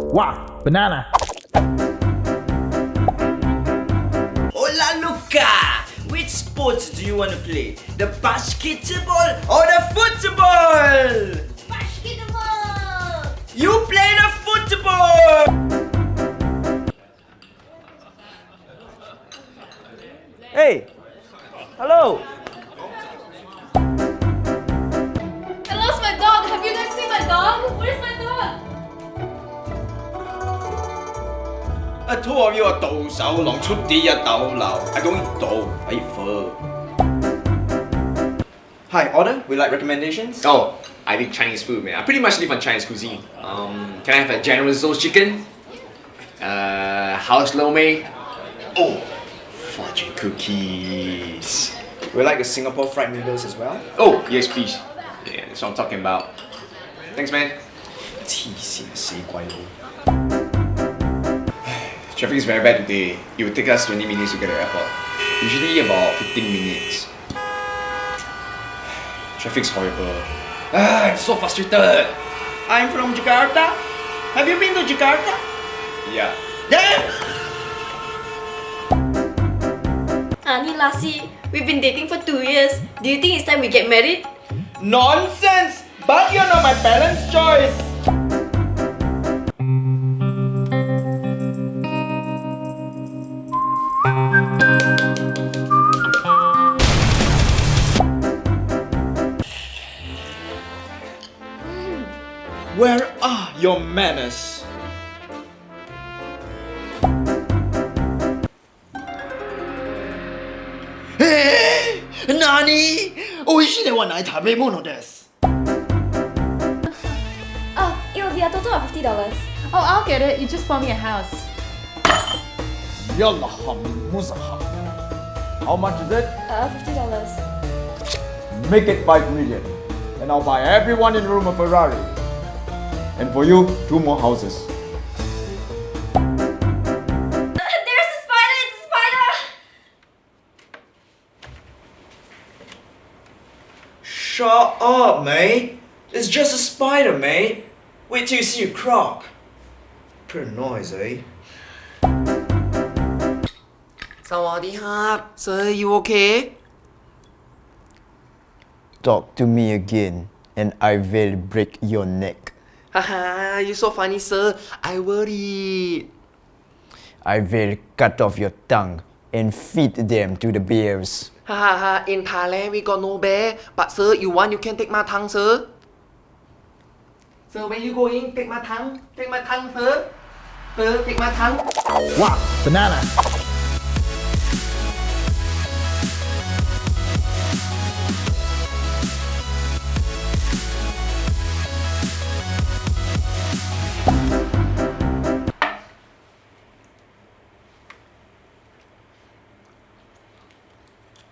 Wow, banana. Hola Luca! Which sports do you want to play? The basketball or the football? Basketball! You play the football! Hey! Hello! 啊，拖咗个倒手浪出啲一斗流，I going 倒喺货。Hi, order. We like recommendations. Oh, I think Chinese food, man. I pretty much live on Chinese cuisine. Um, can I have a General Tso's chicken? Uh, house lo mein. Oh, fortune cookies. We like the Singapore fried noodles as well. Oh, yes, please. Yeah, that's what I'm talking about. Thanks, man. 黐线死鬼佬！ Traffic is very bad today. It will take us 20 minutes to get to the airport. Usually about 15 minutes. Traffic's horrible. Ah, I'm so frustrated. I'm from Jakarta. Have you been to Jakarta? Yeah. Yeah. Ani Lassie, we've been dating for two years. Do you think it's time we get married? Nonsense! But you're not my parents' choice. Where are your manners? Hey! Nani? 美味しいねはない食べ物です。 Oh, it will be a total of fifty dollars. Oh, I'll get it. You just bought me a house. Yalla muzaha. How much is it? Uh, fifty dollars. Make it 5 million. And I'll buy everyone in the room a Ferrari. And for you, two more houses. There's a spider! It's a spider! Shut up, mate. It's just a spider, mate. Wait till you see a croc. Put a noise, eh? สวัสดีครับ Sir you okay Talk to me again, and I will break your neck. haha you so funny sir. I worried I will cut off your tongue and feed them to the bears. haha in Thailand we got no bear but sir you want you can take my tongue sir. Sir where you going? Take my tongue take my tongue sir. Sir take my tongue. Wow, banana.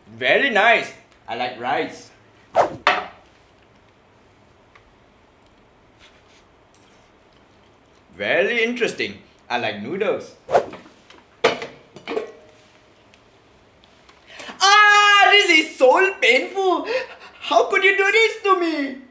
Very nice. I like rice. Very interesting. I like noodles. Ah, this is so painful. How could you do this to me?